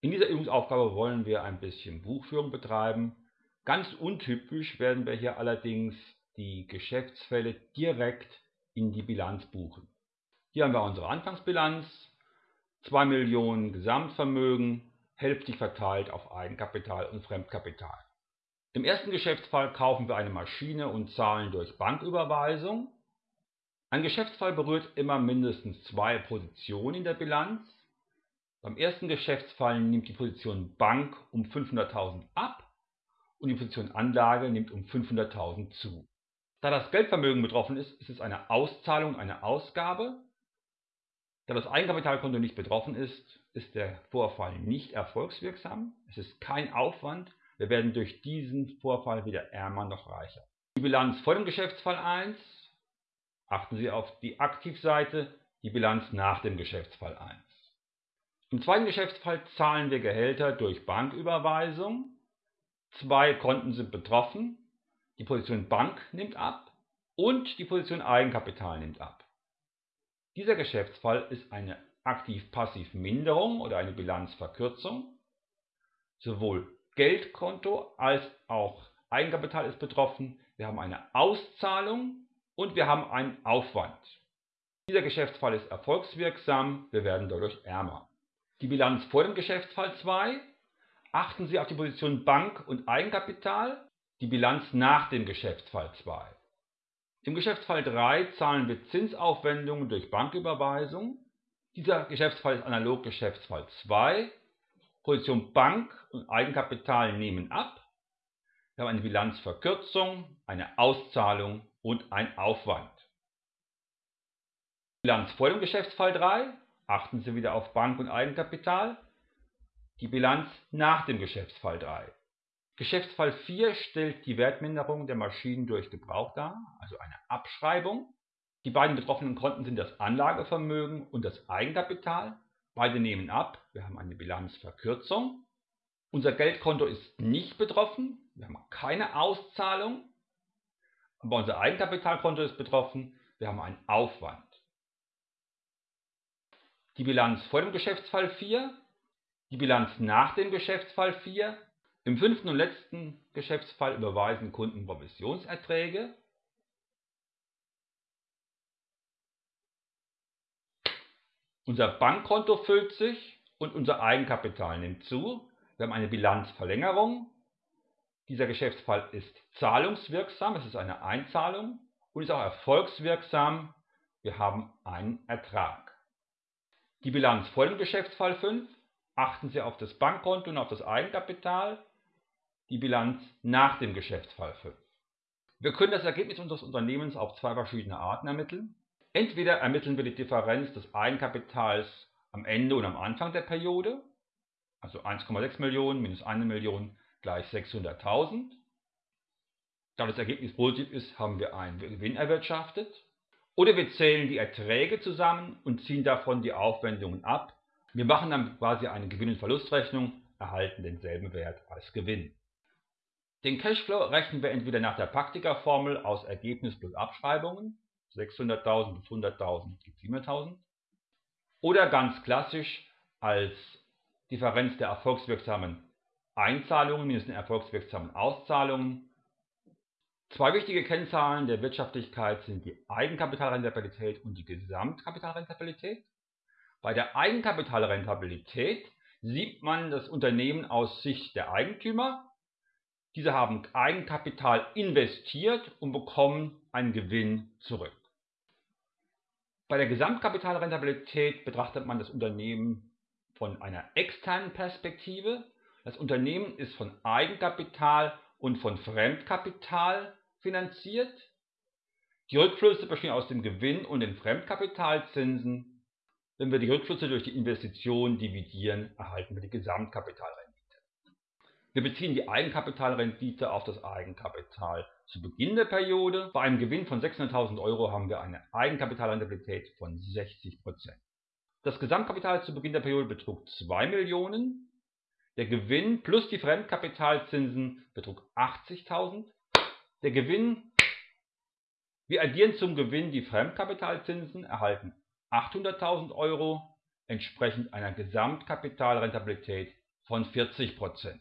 In dieser Übungsaufgabe wollen wir ein bisschen Buchführung betreiben. Ganz untypisch werden wir hier allerdings die Geschäftsfälle direkt in die Bilanz buchen. Hier haben wir unsere Anfangsbilanz, 2 Millionen Gesamtvermögen, hälftig verteilt auf Eigenkapital und Fremdkapital. Im ersten Geschäftsfall kaufen wir eine Maschine und zahlen durch Banküberweisung. Ein Geschäftsfall berührt immer mindestens zwei Positionen in der Bilanz. Beim ersten Geschäftsfall nimmt die Position Bank um 500.000 ab und die Position Anlage nimmt um 500.000 zu. Da das Geldvermögen betroffen ist, ist es eine Auszahlung, eine Ausgabe. Da das Eigenkapitalkonto nicht betroffen ist, ist der Vorfall nicht erfolgswirksam. Es ist kein Aufwand. Wir werden durch diesen Vorfall weder ärmer noch reicher. Die Bilanz vor dem Geschäftsfall 1. Achten Sie auf die Aktivseite, die Bilanz nach dem Geschäftsfall 1. Im zweiten Geschäftsfall zahlen wir Gehälter durch Banküberweisung. Zwei Konten sind betroffen. Die Position Bank nimmt ab und die Position Eigenkapital nimmt ab. Dieser Geschäftsfall ist eine Aktiv-Passiv-Minderung oder eine Bilanzverkürzung. Sowohl Geldkonto als auch Eigenkapital ist betroffen. Wir haben eine Auszahlung und wir haben einen Aufwand. Dieser Geschäftsfall ist erfolgswirksam, wir werden dadurch ärmer die Bilanz vor dem Geschäftsfall 2, achten Sie auf die Position Bank und Eigenkapital, die Bilanz nach dem Geschäftsfall 2. Im Geschäftsfall 3 zahlen wir Zinsaufwendungen durch Banküberweisung. Dieser Geschäftsfall ist analog Geschäftsfall 2. Position Bank und Eigenkapital nehmen ab. Wir haben eine Bilanzverkürzung, eine Auszahlung und ein Aufwand. Bilanz vor dem Geschäftsfall 3 Achten Sie wieder auf Bank- und Eigenkapital. Die Bilanz nach dem Geschäftsfall 3. Geschäftsfall 4 stellt die Wertminderung der Maschinen durch Gebrauch dar, also eine Abschreibung. Die beiden betroffenen Konten sind das Anlagevermögen und das Eigenkapital. Beide nehmen ab. Wir haben eine Bilanzverkürzung. Unser Geldkonto ist nicht betroffen. Wir haben keine Auszahlung. Aber unser Eigenkapitalkonto ist betroffen. Wir haben einen Aufwand die Bilanz vor dem Geschäftsfall 4, die Bilanz nach dem Geschäftsfall 4. Im fünften und letzten Geschäftsfall überweisen Kunden Provisionserträge. Unser Bankkonto füllt sich und unser Eigenkapital nimmt zu. Wir haben eine Bilanzverlängerung. Dieser Geschäftsfall ist zahlungswirksam, es ist eine Einzahlung und ist auch erfolgswirksam. Wir haben einen Ertrag. Die Bilanz vor dem Geschäftsfall 5 achten Sie auf das Bankkonto und auf das Eigenkapital. Die Bilanz nach dem Geschäftsfall 5. Wir können das Ergebnis unseres Unternehmens auf zwei verschiedene Arten ermitteln. Entweder ermitteln wir die Differenz des Eigenkapitals am Ende und am Anfang der Periode, also 1,6 Millionen minus 1 Million gleich 600.000. Da das Ergebnis positiv ist, haben wir einen Gewinn erwirtschaftet. Oder wir zählen die Erträge zusammen und ziehen davon die Aufwendungen ab. Wir machen dann quasi eine Gewinn- und Verlustrechnung, erhalten denselben Wert als Gewinn. Den Cashflow rechnen wir entweder nach der Praktikerformel aus Ergebnis plus Abschreibungen, 600.000 plus 100.000 gibt 700.000, oder ganz klassisch als Differenz der erfolgswirksamen Einzahlungen minus den erfolgswirksamen Auszahlungen Zwei wichtige Kennzahlen der Wirtschaftlichkeit sind die Eigenkapitalrentabilität und die Gesamtkapitalrentabilität. Bei der Eigenkapitalrentabilität sieht man das Unternehmen aus Sicht der Eigentümer. Diese haben Eigenkapital investiert und bekommen einen Gewinn zurück. Bei der Gesamtkapitalrentabilität betrachtet man das Unternehmen von einer externen Perspektive. Das Unternehmen ist von Eigenkapital und von Fremdkapital finanziert. Die Rückflüsse bestehen aus dem Gewinn und den Fremdkapitalzinsen. Wenn wir die Rückflüsse durch die Investition dividieren, erhalten wir die Gesamtkapitalrendite. Wir beziehen die Eigenkapitalrendite auf das Eigenkapital zu Beginn der Periode. Bei einem Gewinn von 600.000 Euro haben wir eine Eigenkapitalrentabilität von 60%. Das Gesamtkapital zu Beginn der Periode betrug 2 Millionen. Der Gewinn plus die Fremdkapitalzinsen betrug 80.000 der Gewinn, wir addieren zum Gewinn die Fremdkapitalzinsen, erhalten 800.000 Euro, entsprechend einer Gesamtkapitalrentabilität von 40%.